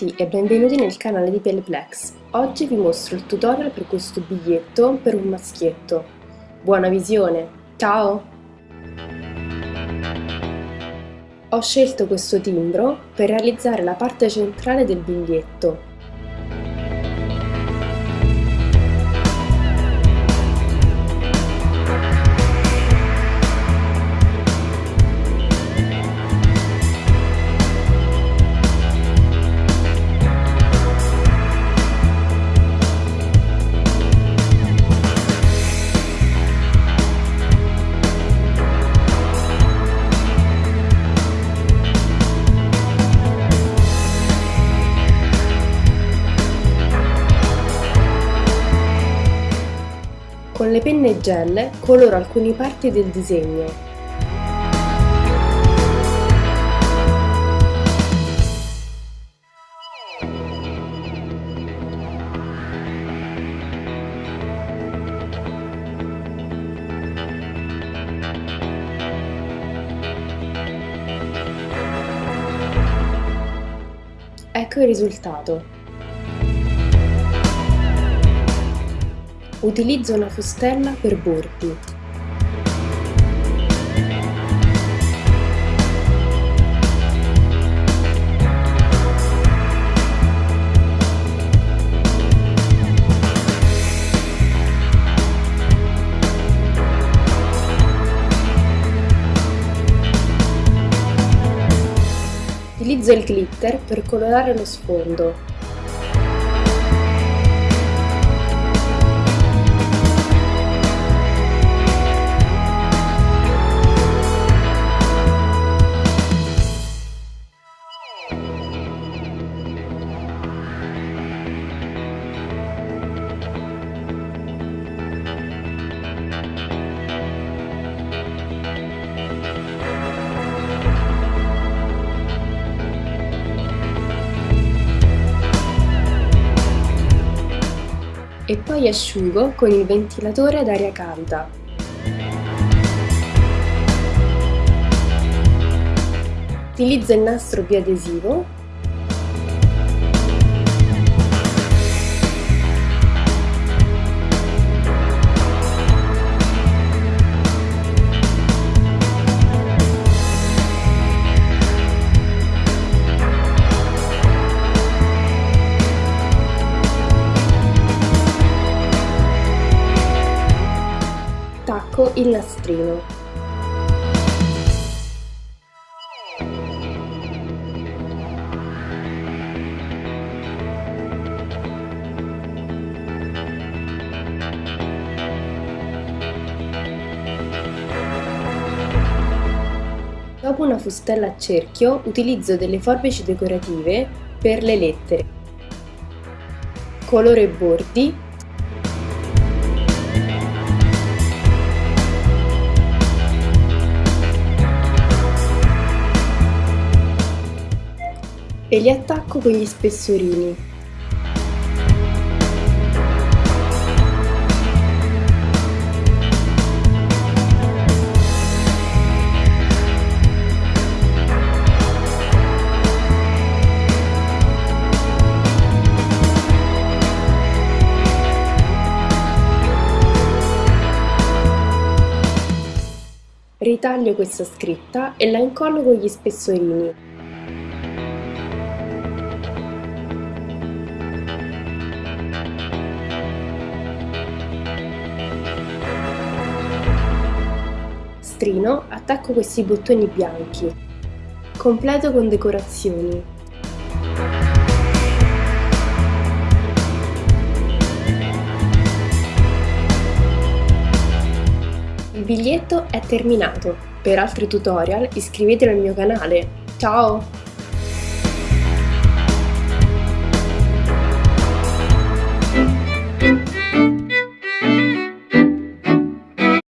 tutti e benvenuti nel canale di Peleplex. Oggi vi mostro il tutorial per questo biglietto per un maschietto. Buona visione! Ciao! Ho scelto questo timbro per realizzare la parte centrale del biglietto Con le penne gel coloro alcune parti del disegno. Ecco il risultato. Utilizzo una fustella per bordi. Utilizzo il glitter per colorare lo sfondo. E poi asciugo con il ventilatore ad aria calda. Utilizzo il nastro biadesivo attacco il nastrino. Dopo una fustella a cerchio utilizzo delle forbici decorative per le lettere. Colore bordi e li attacco con gli spessorini. Ritaglio questa scritta e la incollo con gli spessorini. Nastrino attacco questi bottoni bianchi. Completo con decorazioni. Il biglietto è terminato. Per altri tutorial iscrivetevi al mio canale. Ciao!